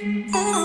Oh,